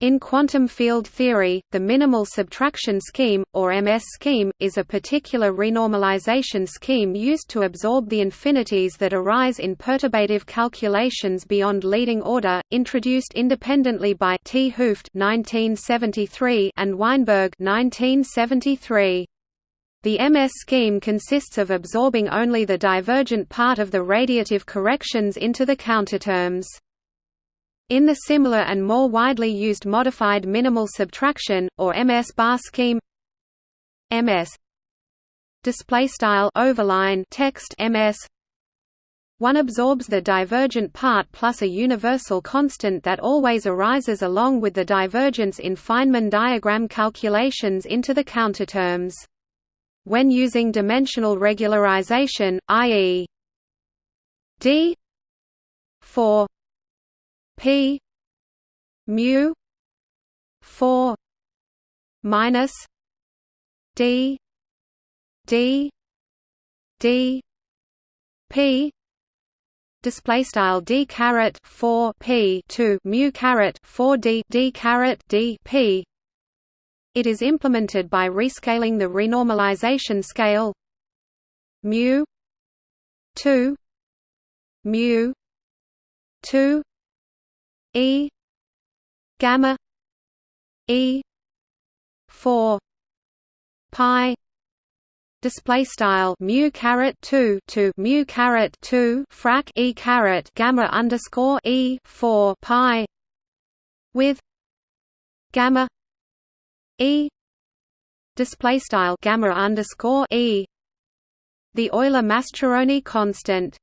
In quantum field theory, the minimal subtraction scheme, or MS scheme, is a particular renormalization scheme used to absorb the infinities that arise in perturbative calculations beyond leading order, introduced independently by 't Hooft and Weinberg 1973. The MS scheme consists of absorbing only the divergent part of the radiative corrections into the counterterms. In the similar and more widely used modified minimal subtraction or MS bar scheme MS display style overline text MS one absorbs the divergent part plus a universal constant that always arises along with the divergence in Feynman diagram calculations into the counterterms. When using dimensional regularization, i.e. d 4 P mu four minus D D D P display style d caret 4 p 2 mu caret 4 d d caret d p. It is implemented by rescaling the renormalization scale mu 2 mu 2 E gamma E four pi display style mu caret 2 to mu caret 2 frac e caret gamma underscore e 4 pi with gamma e display style gamma underscore e the Euler Mascheroni constant